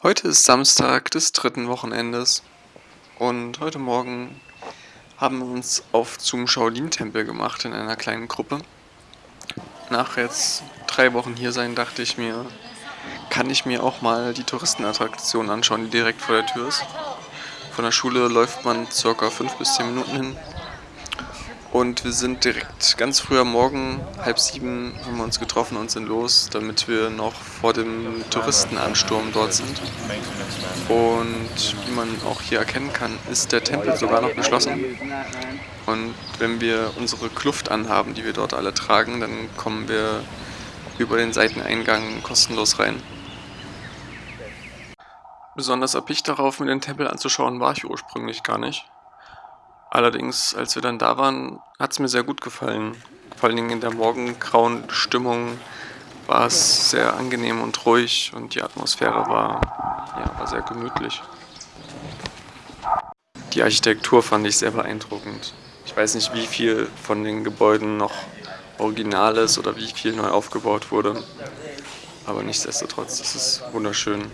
Heute ist Samstag des dritten Wochenendes und heute Morgen haben wir uns auf zum Shaolin-Tempel gemacht in einer kleinen Gruppe. Nach jetzt drei Wochen hier sein, dachte ich mir, kann ich mir auch mal die Touristenattraktion anschauen, die direkt vor der Tür ist. Von der Schule läuft man ca. 5 bis 10 Minuten hin und wir sind direkt ganz früh am Morgen, halb sieben, haben wir uns getroffen und sind los, damit wir noch vor dem Touristenansturm dort sind. Und wie man auch hier erkennen kann, ist der Tempel sogar noch geschlossen. Und wenn wir unsere Kluft anhaben, die wir dort alle tragen, dann kommen wir über den Seiteneingang kostenlos rein. Besonders erpicht darauf, mir den Tempel anzuschauen, war ich ursprünglich gar nicht. Allerdings, als wir dann da waren, hat es mir sehr gut gefallen. Vor allen Dingen in der morgengrauen Stimmung war es sehr angenehm und ruhig und die Atmosphäre war, ja, war sehr gemütlich. Die Architektur fand ich sehr beeindruckend. Ich weiß nicht, wie viel von den Gebäuden noch original ist oder wie viel neu aufgebaut wurde. Aber nichtsdestotrotz, es ist wunderschön.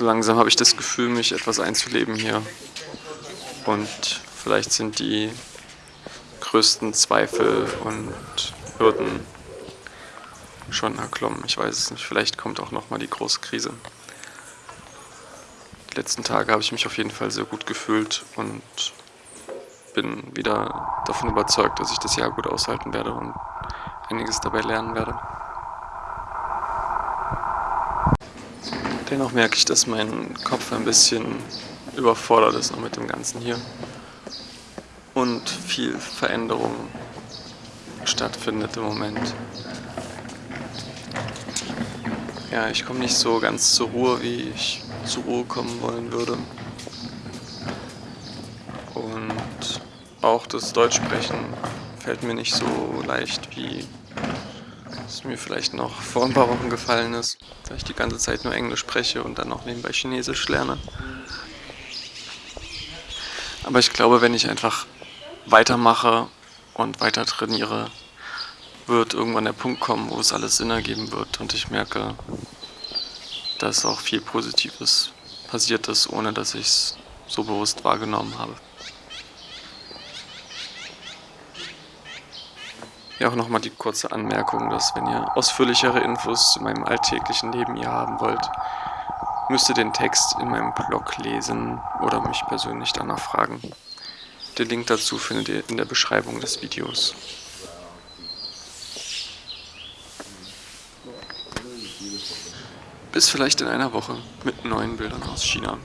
So langsam habe ich das Gefühl, mich etwas einzuleben hier. Und vielleicht sind die größten Zweifel und Hürden schon erklommen. Ich weiß es nicht. Vielleicht kommt auch nochmal die große Krise. Die letzten Tage habe ich mich auf jeden Fall sehr gut gefühlt und bin wieder davon überzeugt, dass ich das Jahr gut aushalten werde und einiges dabei lernen werde. Dennoch merke ich, dass mein Kopf ein bisschen überfordert ist noch mit dem Ganzen hier. Und viel Veränderung stattfindet im Moment. Ja, ich komme nicht so ganz zur Ruhe, wie ich zur Ruhe kommen wollen würde. Und auch das Deutschsprechen fällt mir nicht so leicht, wie mir vielleicht noch vor ein paar Wochen gefallen ist, da ich die ganze Zeit nur Englisch spreche und dann noch nebenbei Chinesisch lerne. Aber ich glaube, wenn ich einfach weitermache und weiter trainiere, wird irgendwann der Punkt kommen, wo es alles Sinn ergeben wird und ich merke, dass auch viel Positives passiert ist, ohne dass ich es so bewusst wahrgenommen habe. Ja, auch nochmal die kurze Anmerkung, dass wenn ihr ausführlichere Infos zu meinem alltäglichen Leben hier haben wollt, müsst ihr den Text in meinem Blog lesen oder mich persönlich danach fragen. Den Link dazu findet ihr in der Beschreibung des Videos. Bis vielleicht in einer Woche mit neuen Bildern aus China.